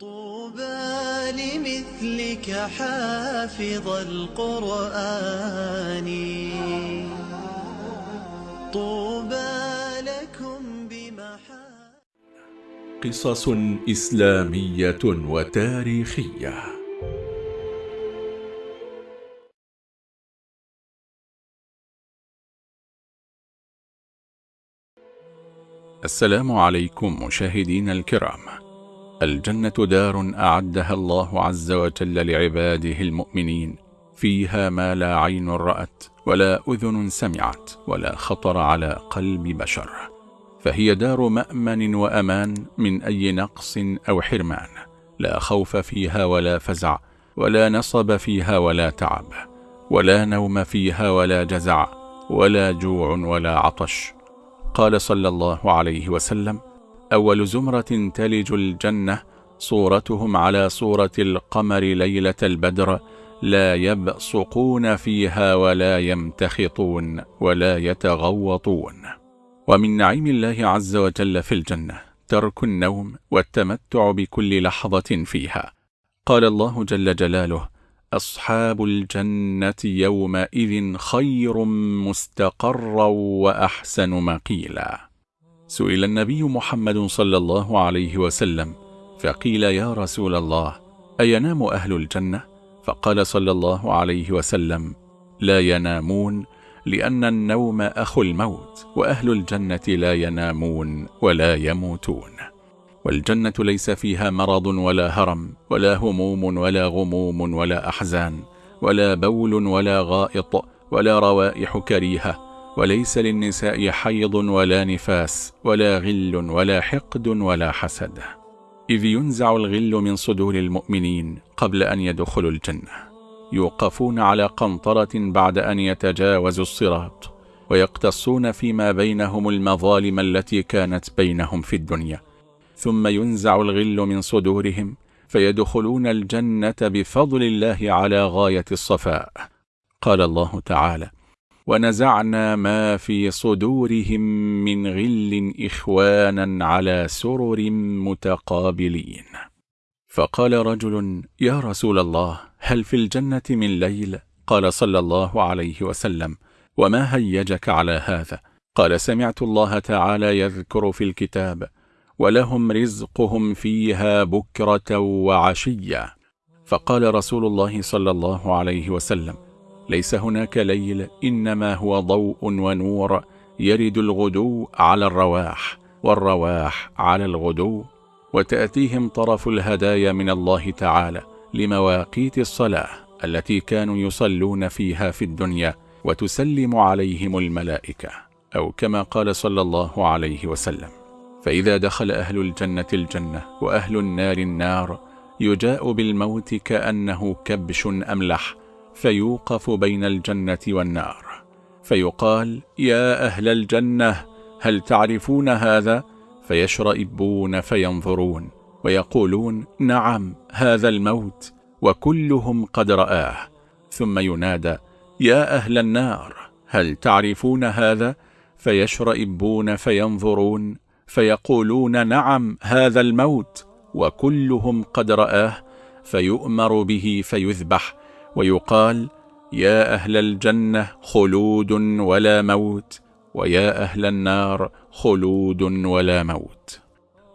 طوبى لمثلك حافظ القرآن. طوبى لكم بمحا قصص إسلامية وتاريخية. السلام عليكم مشاهدين الكرام. الجنة دار أعدها الله عز وجل لعباده المؤمنين فيها ما لا عين رأت ولا أذن سمعت ولا خطر على قلب بشر فهي دار مأمن وأمان من أي نقص أو حرمان لا خوف فيها ولا فزع ولا نصب فيها ولا تعب ولا نوم فيها ولا جزع ولا جوع ولا عطش. قال صلى الله عليه وسلم أول زمرة تلج الجنة صورتهم على صورة القمر ليلة البدر لا يبصقون فيها ولا يمتخطون ولا يتغوطون. ومن نعيم الله عز وجل في الجنة ترك النوم والتمتع بكل لحظة فيها. قال الله جل جلاله أصحاب الجنة يومئذ خير مستقرا وأحسن مقيلا. سئل النبي محمد صلى الله عليه وسلم فقيل يا رسول الله أينام أهل الجنة؟ فقال صلى الله عليه وسلم لا ينامون لأن النوم أخو الموت وأهل الجنة لا ينامون ولا يموتون والجنة ليس فيها مرض ولا هرم ولا هموم ولا غموم ولا أحزان ولا بول ولا غائط ولا روائح كريهة وليس للنساء حيض ولا نفاس ولا غل ولا حقد ولا حسد. إذ ينزع الغل من صدور المؤمنين قبل أن يدخلوا الجنة. يوقفون على قنطرة بعد أن يتجاوزوا الصراط ويقتصون فيما بينهم المظالم التي كانت بينهم في الدنيا. ثم ينزع الغل من صدورهم فيدخلون الجنة بفضل الله على غاية الصفاء. قال الله تعالى ونزعنا ما في صدورهم من غل إخوانا على سرر متقابلين فقال رجل يا رسول الله هل في الجنة من ليل؟ قال صلى الله عليه وسلم وما هيجك على هذا؟ قال سمعت الله تعالى يذكر في الكتاب ولهم رزقهم فيها بكرة وعشية فقال رسول الله صلى الله عليه وسلم ليس هناك ليل إنما هو ضوء ونور يرد الغدو على الرواح والرواح على الغدو وتأتيهم طرف الهدايا من الله تعالى لمواقيت الصلاة التي كانوا يصلون فيها في الدنيا وتسلم عليهم الملائكة أو كما قال صلى الله عليه وسلم. فإذا دخل أهل الجنة الجنة وأهل النار النار يجاء بالموت كأنه كبش أملح فيوقف بين الجنة والنار فيقال يا أهل الجنة هل تعرفون هذا؟ فيشرئبون فينظرون ويقولون نعم هذا الموت وكلهم قد رآه ثم ينادى يا أهل النار هل تعرفون هذا؟ فيشرئبون فينظرون فيقولون نعم هذا الموت وكلهم قد رآه فيؤمر به فيذبح ويقال يا أهل الجنة خلود ولا موت ويا أهل النار خلود ولا موت.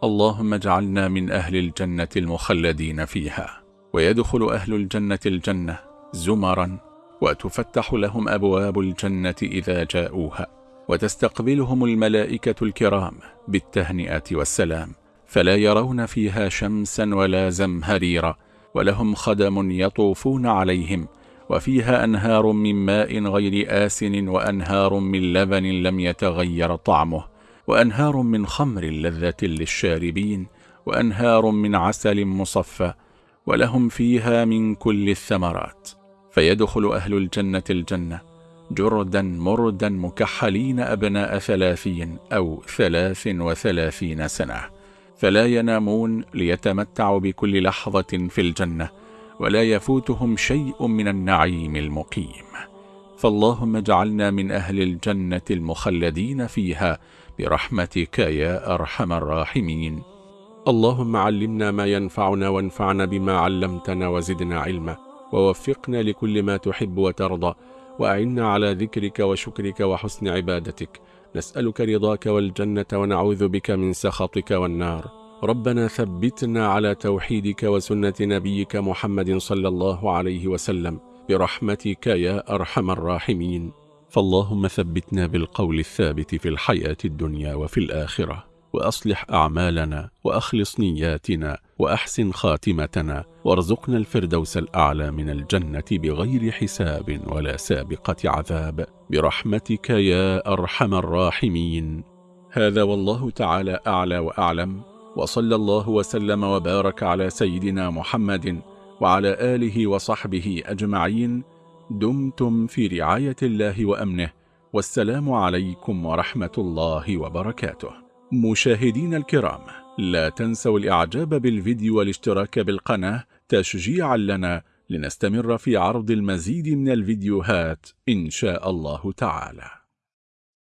اللهم اجعلنا من أهل الجنة المخلدين فيها. ويدخل أهل الجنة الجنة زمرا وتفتح لهم أبواب الجنة إذا جاءوها وتستقبلهم الملائكة الكرام بالتهنئة والسلام فلا يرون فيها شمسا ولا زمهريرا. ولهم خدم يطوفون عليهم وفيها أنهار من ماء غير آسن وأنهار من لبن لم يتغير طعمه وأنهار من خمر لذة للشاربين وأنهار من عسل مصفى ولهم فيها من كل الثمرات. فيدخل أهل الجنة الجنة جردا مردا مكحلين أبناء ثلاثين أو ثلاث وثلاثين سنة. فلا ينامون ليتمتعوا بكل لحظة في الجنة ولا يفوتهم شيء من النعيم المقيم. فاللهم اجعلنا من أهل الجنة المخلدين فيها برحمتك يا أرحم الراحمين. اللهم علمنا ما ينفعنا وانفعنا بما علمتنا وزدنا علما ووفقنا لكل ما تحب وترضى وأعنا على ذكرك وشكرك وحسن عبادتك. نسألك رضاك والجنة ونعوذ بك من سخطك والنار. ربنا ثبتنا على توحيدك وسنة نبيك محمد صلى الله عليه وسلم. برحمتك يا أرحم الراحمين. فاللهم ثبتنا بالقول الثابت في الحياة الدنيا وفي الآخرة. وأصلح أعمالنا وأخلص نياتنا وأحسن خاتمتنا وارزقنا الفردوس الأعلى من الجنة بغير حساب ولا سابقة عذاب. برحمتك يا أرحم الراحمين. هذا والله تعالى أعلى وأعلم. وصلى الله وسلم وبارك على سيدنا محمد وعلى آله وصحبه أجمعين. دمتم في رعاية الله وأمنه. والسلام عليكم ورحمة الله وبركاته. مشاهدين الكرام لا تنسوا الإعجاب بالفيديو والاشتراك بالقناة تشجيعا لنا لنستمر في عرض المزيد من الفيديوهات إن شاء الله تعالى.